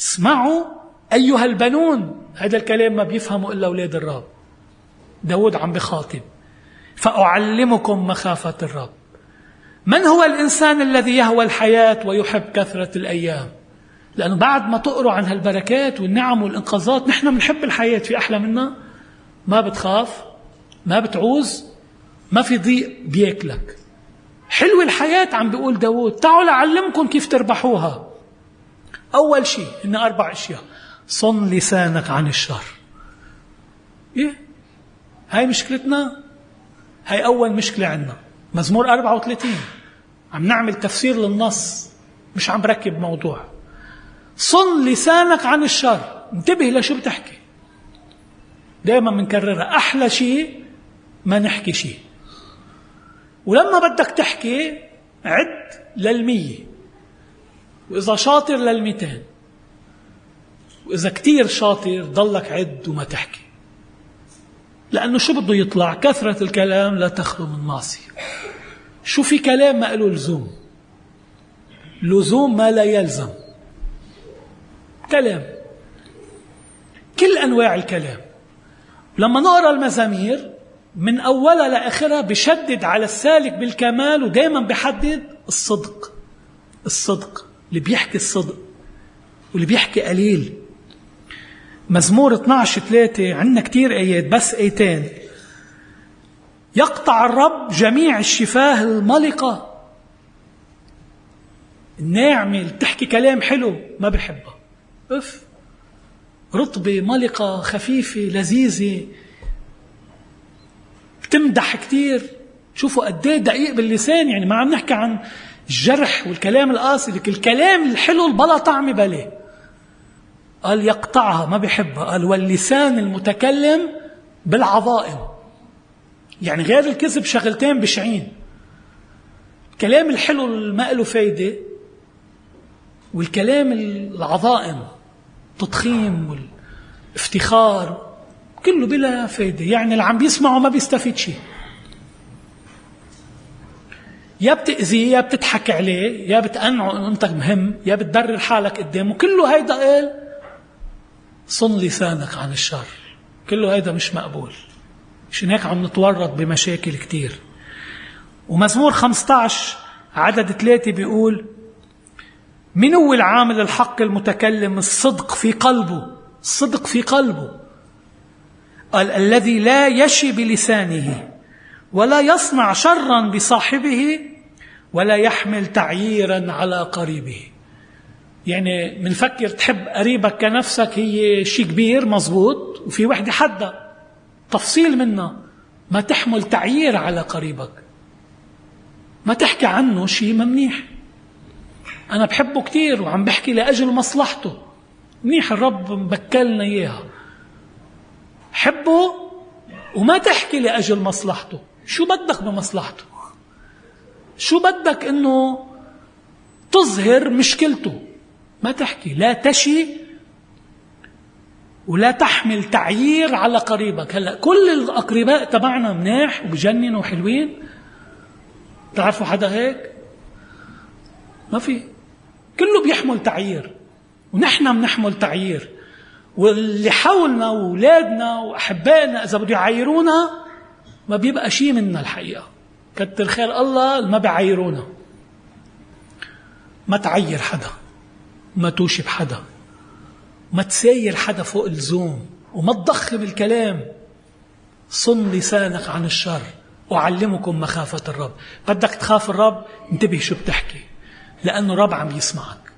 اسمعوا أيها البنون. هذا الكلام ما بيفهمه إلا أولاد الرب. داود عم بخاطب. فأعلمكم مخافة الرب. من هو الإنسان الذي يهوى الحياة ويحب كثرة الأيام؟ لأنه بعد ما تقروا عن هالبركات والنعم والإنقاذات نحن بنحب الحياة في أحلى منا. ما بتخاف ما بتعوز ما في ضيق بياكلك. حلو الحياة عم بيقول داود. تعالوا لأعلمكم كيف تربحوها. أول شيء إن أربع أشياء. صن لسانك عن الشر. إيه؟ هاي مشكلتنا؟ هاي أول مشكلة عندنا. مزمور 34 عم نعمل تفسير للنص. مش عم بركب موضوع. صن لسانك عن الشر. انتبه لشو بتحكي. دائما بنكررها أحلى شيء ما نحكي شيء. ولما بدك تحكي عد للمية. وإذا شاطر للميتين وإذا كتير شاطر ضلك عد وما تحكي. لأنه شو بده يطلع؟ كثرة الكلام لا تخلو من معصية. شو في كلام ما له لزوم؟ لزوم ما لا يلزم. كلام. كل أنواع الكلام. لما نقرأ المزامير من أولها لآخرها بشدد على السالك بالكمال ودائما بحدد الصدق. الصدق. اللي بيحكي الصدق واللي بيحكي قليل. مزمور 12 3 عندنا كتير آيات بس آيتين. يقطع الرب جميع الشفاه الملقة. الناعمة اللي بتحكي كلام حلو ما بحبها أف رطبة ملقة خفيفة لذيذة. بتمدح كتير. شوفوا قد إيه دقيق باللسان يعني ما عم نحكي عن الجرح والكلام القاسي لك الكلام الحلو البلا طعم بليه قال يقطعها ما بيحبها. قال واللسان المتكلم بالعظائم. يعني غير الكذب شغلتين بشعين. الكلام الحلو ما له فايدة والكلام العظائم تضخيم والافتخار كله بلا فايدة. يعني اللي عم بيسمعه ما بيستفيد شيء. يا بتأذيه يا بتضحك عليه يا بتقنعه إنه أنت مهم يا بتبرر حالك قدامه. كله هيدا قال صن لسانك عن الشر. كله هيدا مش مقبول. عشان هيك عم نتورط بمشاكل كتير. ومزمور 15 عدد ثلاثة بيقول من هو العامل الحق المتكلم الصدق في قلبه؟ الصدق في قلبه. قال الذي لا يشي بلسانه. ولا يصنع شرا بصاحبه ولا يحمل تعييرا على قريبه. يعني منفكر تحب قريبك كنفسك هي شيء كبير مزبوط وفي وحدة حدا تفصيل منها. ما تحمل تعيير على قريبك. ما تحكي عنه شيء منيح أنا بحبه كثير وعم بحكي لأجل مصلحته. منيح الرب مبكلنا إياها. حبه وما تحكي لأجل مصلحته. شو بدك بمصلحته؟ شو بدك إنه تظهر مشكلته؟ ما تحكي لا تشي ولا تحمل تعيير على قريبك. هلأ كل الأقرباء تبعنا مناح وبجننوا وحلوين. تعرفوا حدا هيك؟ ما في. كله بيحمل تعيير. ونحن بنحمل تعيير. واللي حولنا وأولادنا وأحبائنا إذا بده يعيرونا ما بيبقى شيء منا الحقيقة. كتر خير الله ما بيعيرونا ما تعير حدا. ما توشب حدا ما تساير حدا فوق اللزوم. وما تضخم الكلام صن لسانك عن الشر. أعلمكم مخافة الرب. بدك تخاف الرب انتبه شو بتحكي. لأنه الرب عم يسمعك.